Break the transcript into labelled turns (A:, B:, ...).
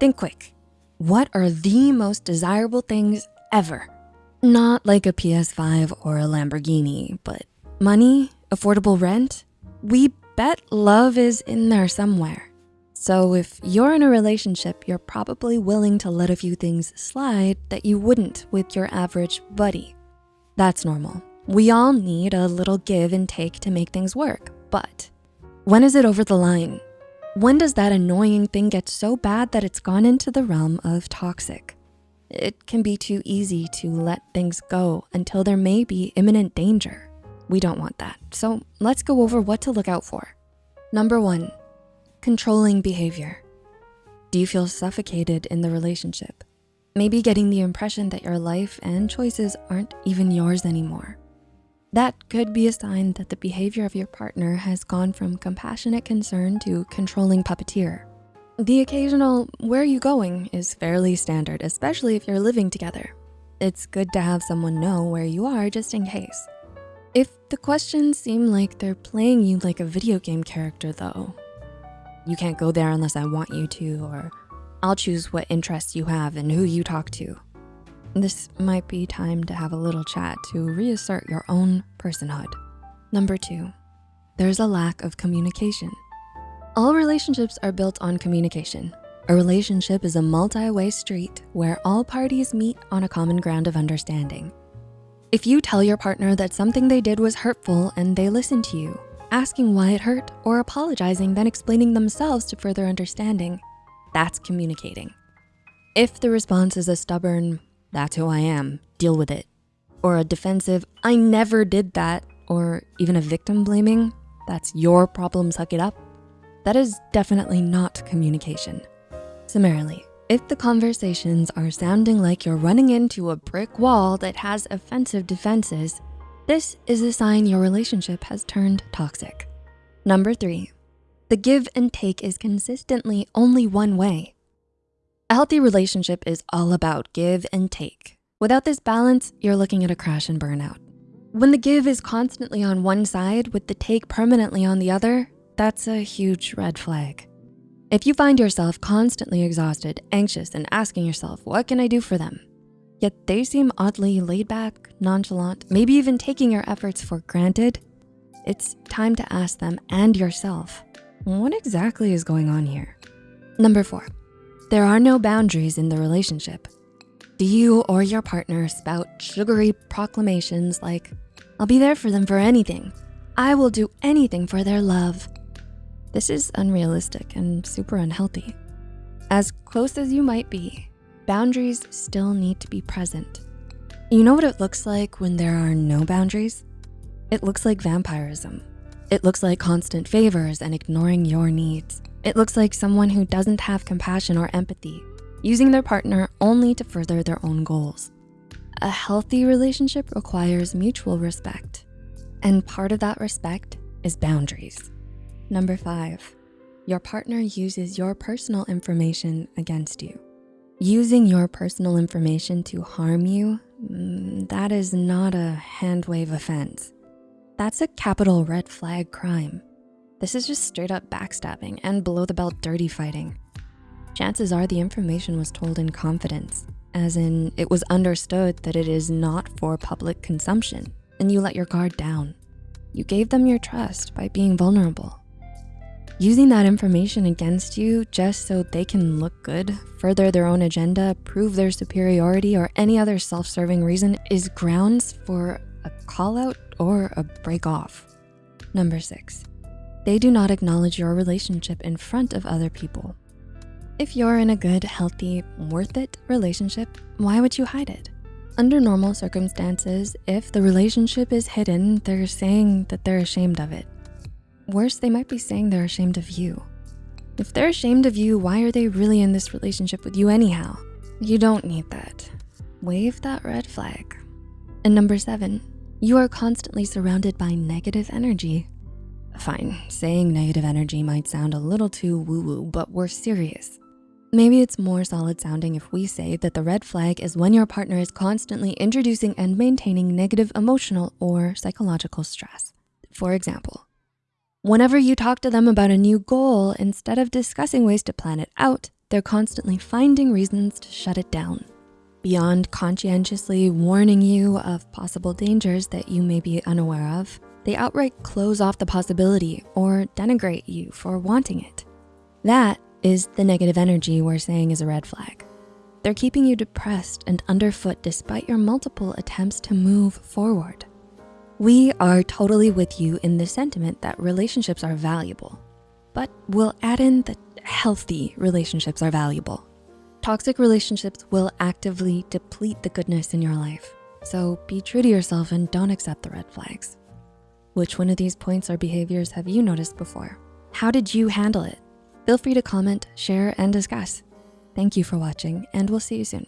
A: Think quick. What are the most desirable things ever? Not like a PS5 or a Lamborghini, but money, affordable rent? We bet love is in there somewhere. So if you're in a relationship, you're probably willing to let a few things slide that you wouldn't with your average buddy. That's normal. We all need a little give and take to make things work, but when is it over the line? When does that annoying thing get so bad that it's gone into the realm of toxic? It can be too easy to let things go until there may be imminent danger. We don't want that. So let's go over what to look out for. Number one, controlling behavior. Do you feel suffocated in the relationship? Maybe getting the impression that your life and choices aren't even yours anymore. That could be a sign that the behavior of your partner has gone from compassionate concern to controlling puppeteer. The occasional, where are you going is fairly standard, especially if you're living together. It's good to have someone know where you are just in case. If the questions seem like they're playing you like a video game character though, you can't go there unless I want you to, or I'll choose what interests you have and who you talk to. This might be time to have a little chat to reassert your own personhood. Number two, there's a lack of communication. All relationships are built on communication. A relationship is a multi-way street where all parties meet on a common ground of understanding. If you tell your partner that something they did was hurtful and they listen to you, asking why it hurt or apologizing, then explaining themselves to further understanding, that's communicating. If the response is a stubborn, that's who I am, deal with it. Or a defensive, I never did that, or even a victim blaming, that's your problem, suck it up. That is definitely not communication. Summarily, if the conversations are sounding like you're running into a brick wall that has offensive defenses, this is a sign your relationship has turned toxic. Number three, the give and take is consistently only one way. A healthy relationship is all about give and take. Without this balance, you're looking at a crash and burnout. When the give is constantly on one side with the take permanently on the other, that's a huge red flag. If you find yourself constantly exhausted, anxious, and asking yourself, what can I do for them? Yet they seem oddly laid back, nonchalant, maybe even taking your efforts for granted, it's time to ask them and yourself, what exactly is going on here? Number four, there are no boundaries in the relationship. Do you or your partner spout sugary proclamations like, I'll be there for them for anything. I will do anything for their love. This is unrealistic and super unhealthy. As close as you might be, boundaries still need to be present. You know what it looks like when there are no boundaries? It looks like vampirism. It looks like constant favors and ignoring your needs. It looks like someone who doesn't have compassion or empathy, using their partner only to further their own goals. A healthy relationship requires mutual respect. And part of that respect is boundaries. Number five, your partner uses your personal information against you. Using your personal information to harm you, mm, that is not a hand wave offense. That's a capital red flag crime. This is just straight up backstabbing and below the belt dirty fighting. Chances are the information was told in confidence, as in it was understood that it is not for public consumption and you let your guard down. You gave them your trust by being vulnerable. Using that information against you just so they can look good, further their own agenda, prove their superiority, or any other self-serving reason is grounds for a call out or a break off. Number six, they do not acknowledge your relationship in front of other people. If you're in a good, healthy, worth it relationship, why would you hide it? Under normal circumstances, if the relationship is hidden, they're saying that they're ashamed of it. Worse, they might be saying they're ashamed of you. If they're ashamed of you, why are they really in this relationship with you anyhow? You don't need that. Wave that red flag. And number seven, you are constantly surrounded by negative energy. Fine, saying negative energy might sound a little too woo-woo, but we're serious. Maybe it's more solid sounding if we say that the red flag is when your partner is constantly introducing and maintaining negative emotional or psychological stress. For example, whenever you talk to them about a new goal, instead of discussing ways to plan it out, they're constantly finding reasons to shut it down. Beyond conscientiously warning you of possible dangers that you may be unaware of, they outright close off the possibility or denigrate you for wanting it. That is the negative energy we're saying is a red flag. They're keeping you depressed and underfoot despite your multiple attempts to move forward. We are totally with you in the sentiment that relationships are valuable, but we'll add in that healthy relationships are valuable. Toxic relationships will actively deplete the goodness in your life. So be true to yourself and don't accept the red flags. Which one of these points or behaviors have you noticed before? How did you handle it? Feel free to comment, share, and discuss. Thank you for watching and we'll see you soon.